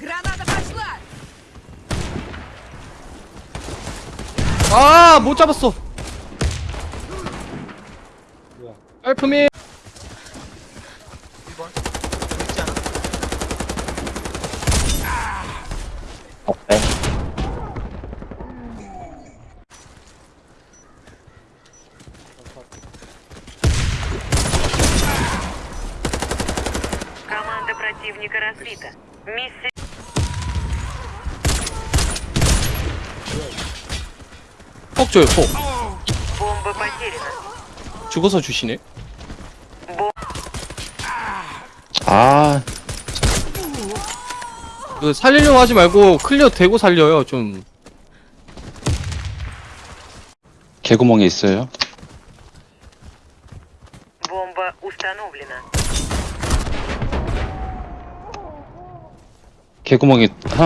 Граната пошла! 아, 못 잡았어. 알프미. 1번 있지 않아? 어빼 Команда противника разбита. Миссия... 폭 줘요 폭 죽어서 주시네. 아 그 살리려고 하지 말고 클리어 되고 살려요 좀. 개구멍에 있어요? 개구멍에 하나